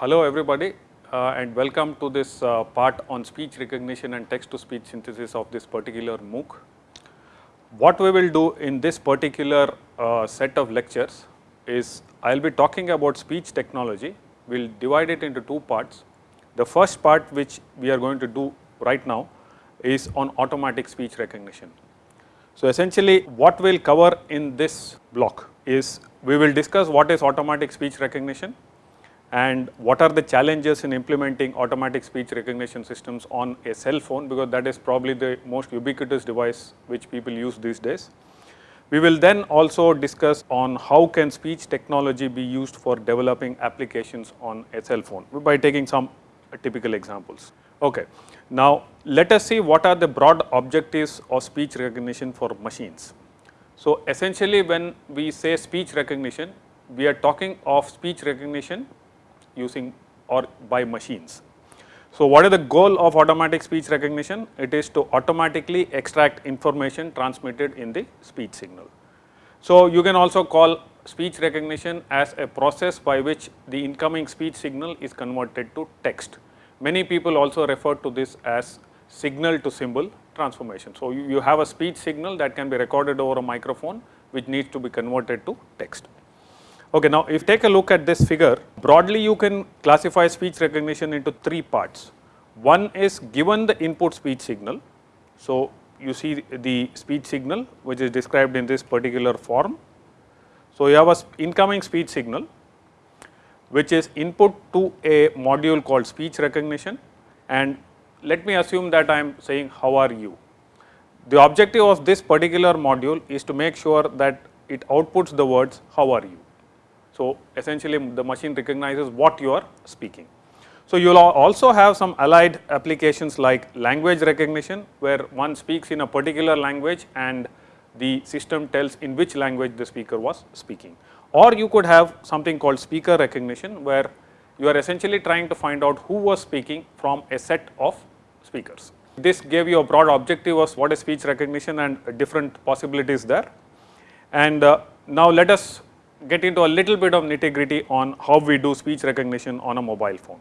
Hello everybody uh, and welcome to this uh, part on speech recognition and text to speech synthesis of this particular MOOC. What we will do in this particular uh, set of lectures is I will be talking about speech technology. We will divide it into two parts. The first part which we are going to do right now is on automatic speech recognition. So, essentially what we will cover in this block is we will discuss what is automatic speech recognition and what are the challenges in implementing automatic speech recognition systems on a cell phone because that is probably the most ubiquitous device which people use these days. We will then also discuss on how can speech technology be used for developing applications on a cell phone by taking some typical examples. Okay. Now, let us see what are the broad objectives of speech recognition for machines. So, essentially when we say speech recognition, we are talking of speech recognition using or by machines. So, what is the goal of automatic speech recognition? It is to automatically extract information transmitted in the speech signal. So, you can also call speech recognition as a process by which the incoming speech signal is converted to text. Many people also refer to this as signal to symbol transformation. So, you, you have a speech signal that can be recorded over a microphone which needs to be converted to text. Okay, now if take a look at this figure, broadly you can classify speech recognition into three parts. One is given the input speech signal. So, you see the speech signal which is described in this particular form. So, you have a incoming speech signal which is input to a module called speech recognition and let me assume that I am saying how are you. The objective of this particular module is to make sure that it outputs the words how are you. So, essentially the machine recognizes what you are speaking. So, you will also have some allied applications like language recognition where one speaks in a particular language and the system tells in which language the speaker was speaking. Or you could have something called speaker recognition where you are essentially trying to find out who was speaking from a set of speakers. This gave you a broad objective of what is speech recognition and different possibilities there. And uh, now let us get into a little bit of nitty gritty on how we do speech recognition on a mobile phone.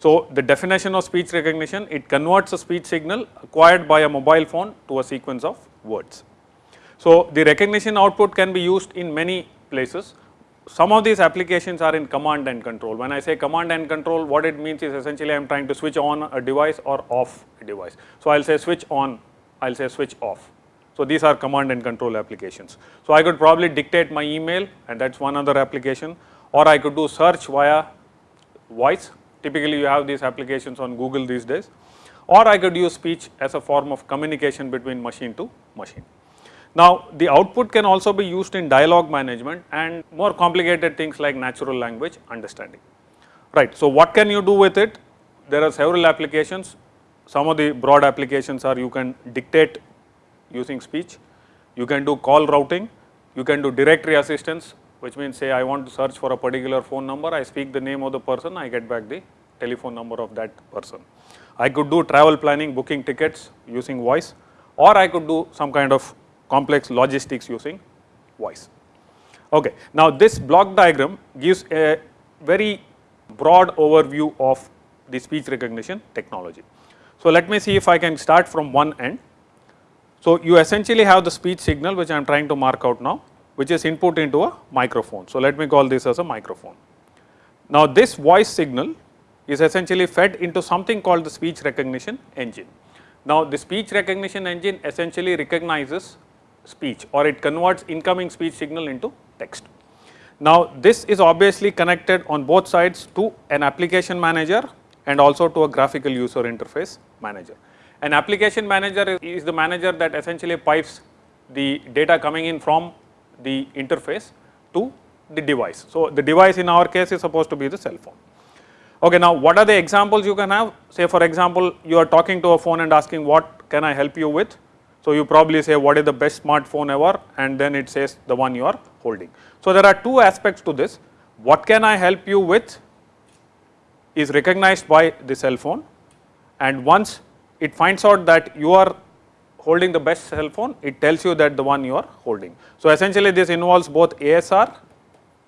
So, the definition of speech recognition, it converts a speech signal acquired by a mobile phone to a sequence of words. So, the recognition output can be used in many places. Some of these applications are in command and control. When I say command and control, what it means is essentially I am trying to switch on a device or off a device. So, I will say switch on, I will say switch off. So, these are command and control applications. So, I could probably dictate my email and that is one other application or I could do search via voice. Typically, you have these applications on Google these days or I could use speech as a form of communication between machine to machine. Now, the output can also be used in dialogue management and more complicated things like natural language understanding. Right. So, what can you do with it? There are several applications. Some of the broad applications are you can dictate using speech. You can do call routing, you can do directory assistance which means say I want to search for a particular phone number, I speak the name of the person, I get back the telephone number of that person. I could do travel planning, booking tickets using voice or I could do some kind of complex logistics using voice. Okay. Now, this block diagram gives a very broad overview of the speech recognition technology. So, let me see if I can start from one end so, you essentially have the speech signal which I am trying to mark out now which is input into a microphone. So, let me call this as a microphone. Now, this voice signal is essentially fed into something called the speech recognition engine. Now, the speech recognition engine essentially recognizes speech or it converts incoming speech signal into text. Now, this is obviously connected on both sides to an application manager and also to a graphical user interface manager. An application manager is the manager that essentially pipes the data coming in from the interface to the device. So, the device in our case is supposed to be the cell phone. Okay, now what are the examples you can have? Say for example, you are talking to a phone and asking what can I help you with? So, you probably say what is the best smartphone ever and then it says the one you are holding. So, there are two aspects to this. What can I help you with is recognized by the cell phone and once it finds out that you are holding the best cell phone, it tells you that the one you are holding. So, essentially this involves both ASR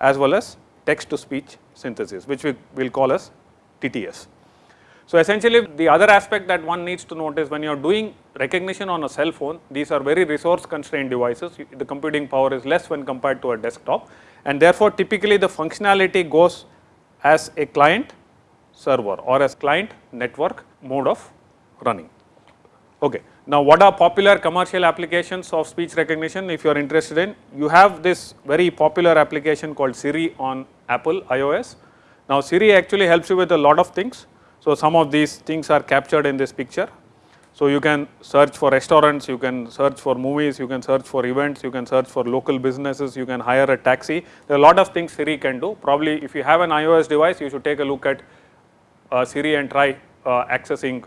as well as text to speech synthesis which we will call as TTS. So, essentially the other aspect that one needs to note is when you are doing recognition on a cell phone, these are very resource constrained devices, the computing power is less when compared to a desktop and therefore, typically the functionality goes as a client server or as client network mode of running. Okay. Now, what are popular commercial applications of speech recognition if you are interested in? You have this very popular application called Siri on Apple iOS. Now, Siri actually helps you with a lot of things. So, some of these things are captured in this picture. So, you can search for restaurants, you can search for movies, you can search for events, you can search for local businesses, you can hire a taxi. There are a lot of things Siri can do. Probably if you have an iOS device, you should take a look at uh, Siri and try uh, accessing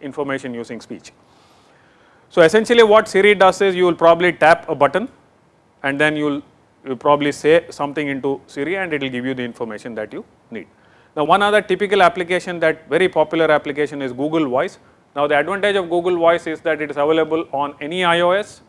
information using speech. So, essentially what Siri does is you will probably tap a button and then you will probably say something into Siri and it will give you the information that you need. Now, one other typical application that very popular application is Google Voice. Now, the advantage of Google Voice is that it is available on any iOS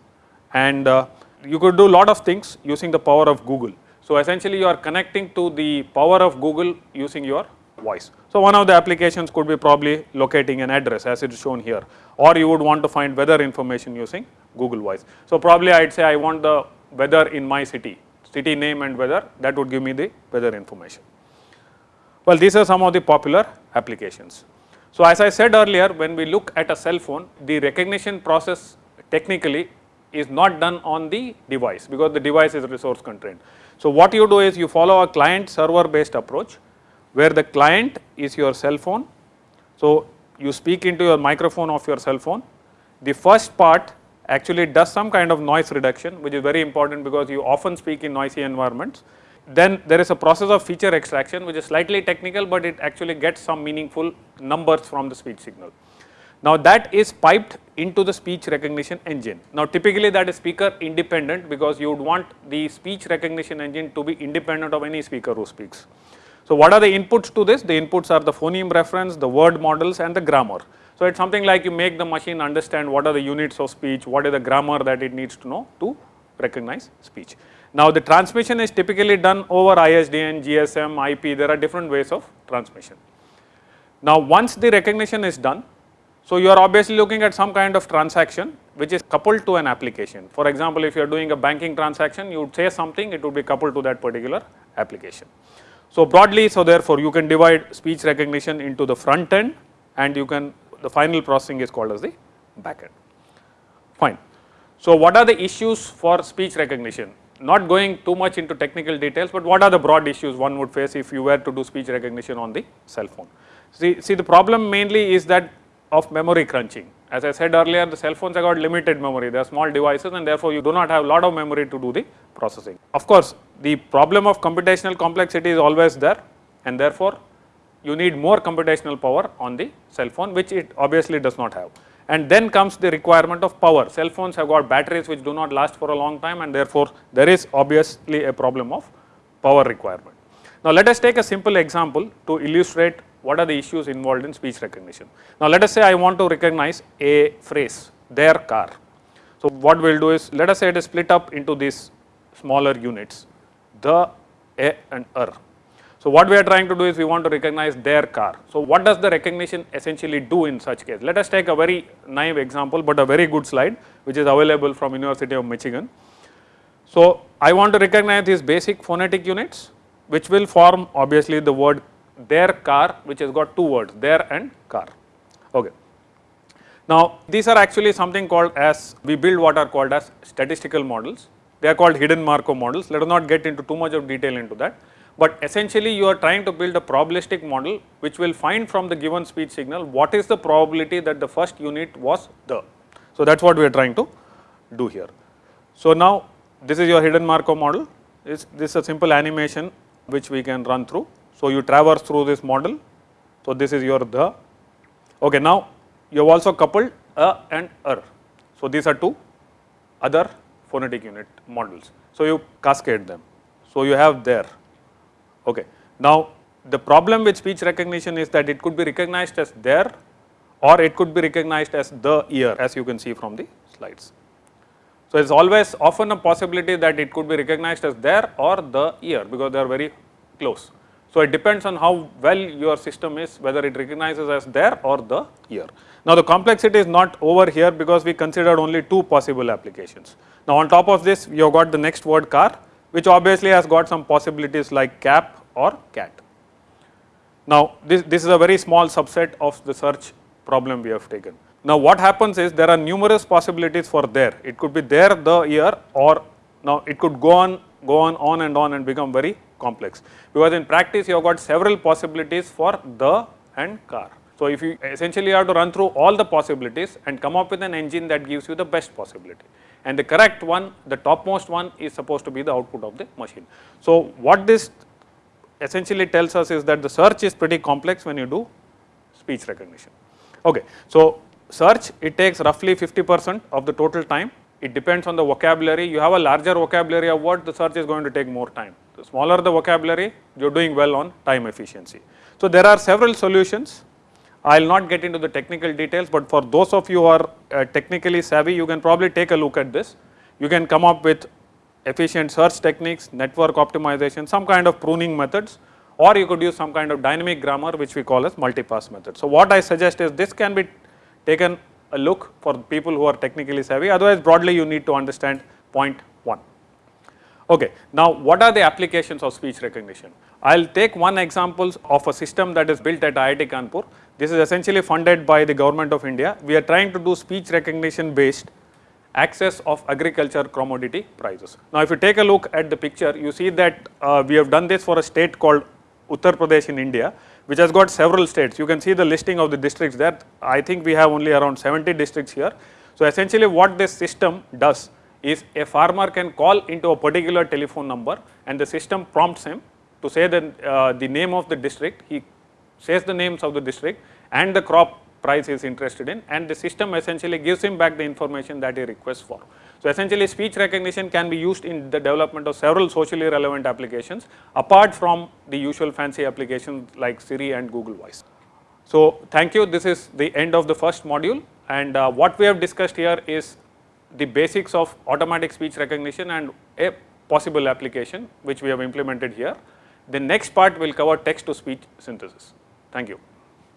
and uh, you could do a lot of things using the power of Google. So, essentially you are connecting to the power of Google using your voice. So, one of the applications could be probably locating an address as it is shown here or you would want to find weather information using Google Voice. So, probably I would say I want the weather in my city, city name and weather that would give me the weather information. Well, these are some of the popular applications. So, as I said earlier when we look at a cell phone the recognition process technically is not done on the device because the device is resource constrained. So, what you do is you follow a client server based approach where the client is your cell phone. So, you speak into your microphone of your cell phone. The first part actually does some kind of noise reduction which is very important because you often speak in noisy environments. Then there is a process of feature extraction which is slightly technical, but it actually gets some meaningful numbers from the speech signal. Now that is piped into the speech recognition engine. Now typically that is speaker independent because you would want the speech recognition engine to be independent of any speaker who speaks. So, what are the inputs to this? The inputs are the phoneme reference, the word models and the grammar. So, it is something like you make the machine understand what are the units of speech, what is the grammar that it needs to know to recognize speech. Now, the transmission is typically done over ISDN, GSM, IP, there are different ways of transmission. Now, once the recognition is done, so you are obviously looking at some kind of transaction which is coupled to an application. For example, if you are doing a banking transaction, you would say something, it would be coupled to that particular application. So, broadly so therefore, you can divide speech recognition into the front end and you can the final processing is called as the back end. Fine. So, what are the issues for speech recognition? Not going too much into technical details, but what are the broad issues one would face if you were to do speech recognition on the cell phone? See, see the problem mainly is that of memory crunching. As I said earlier, the cell phones have got limited memory, they are small devices and therefore, you do not have lot of memory to do the processing. Of course, the problem of computational complexity is always there and therefore, you need more computational power on the cell phone which it obviously does not have. And then comes the requirement of power. Cell phones have got batteries which do not last for a long time and therefore, there is obviously a problem of power requirement. Now, let us take a simple example to illustrate what are the issues involved in speech recognition. Now, let us say I want to recognize a phrase, their car. So, what we will do is let us say it is split up into these smaller units, the, a and er. So, what we are trying to do is we want to recognize their car. So, what does the recognition essentially do in such case? Let us take a very naive example, but a very good slide which is available from University of Michigan. So, I want to recognize these basic phonetic units which will form obviously the word their car which has got two words their and car. Okay. Now, these are actually something called as we build what are called as statistical models. They are called hidden Markov models. Let us not get into too much of detail into that, but essentially you are trying to build a probabilistic model which will find from the given speech signal what is the probability that the first unit was the. So, that is what we are trying to do here. So, now this is your hidden Markov model, this, this is a simple animation which we can run through. So, you traverse through this model. So, this is your the. Okay, now you have also coupled a and er. So, these are two other phonetic unit models. So, you cascade them. So, you have there. Okay. Now, the problem with speech recognition is that it could be recognized as there or it could be recognized as the ear as you can see from the slides. So, it is always often a possibility that it could be recognized as there or the ear because they are very close. So, it depends on how well your system is whether it recognizes as there or the year. Now, the complexity is not over here because we considered only two possible applications. Now, on top of this you have got the next word car which obviously has got some possibilities like cap or cat. Now, this, this is a very small subset of the search problem we have taken. Now, what happens is there are numerous possibilities for there. It could be there the year or now it could go on, go on, on and on and become very complex because in practice you have got several possibilities for the and car. So, if you essentially have to run through all the possibilities and come up with an engine that gives you the best possibility and the correct one, the topmost one is supposed to be the output of the machine. So, what this essentially tells us is that the search is pretty complex when you do speech recognition. Okay. So, search it takes roughly 50 percent of the total time it depends on the vocabulary you have a larger vocabulary of what the search is going to take more time the smaller the vocabulary you are doing well on time efficiency. So, there are several solutions I will not get into the technical details, but for those of you who are uh, technically savvy you can probably take a look at this you can come up with efficient search techniques, network optimization, some kind of pruning methods or you could use some kind of dynamic grammar which we call as multipass method. So, what I suggest is this can be taken a look for people who are technically savvy otherwise broadly you need to understand point 1. Okay. Now, what are the applications of speech recognition? I will take one example of a system that is built at IIT Kanpur. This is essentially funded by the government of India. We are trying to do speech recognition based access of agriculture commodity prices. Now, if you take a look at the picture, you see that uh, we have done this for a state called Uttar Pradesh in India which has got several states. You can see the listing of the districts there. I think we have only around 70 districts here. So, essentially what this system does is a farmer can call into a particular telephone number and the system prompts him to say the, uh, the name of the district, he says the names of the district and the crop price he is interested in and the system essentially gives him back the information that he requests for. So, essentially speech recognition can be used in the development of several socially relevant applications apart from the usual fancy applications like Siri and Google Voice. So, thank you this is the end of the first module and uh, what we have discussed here is the basics of automatic speech recognition and a possible application which we have implemented here. The next part will cover text to speech synthesis. Thank you.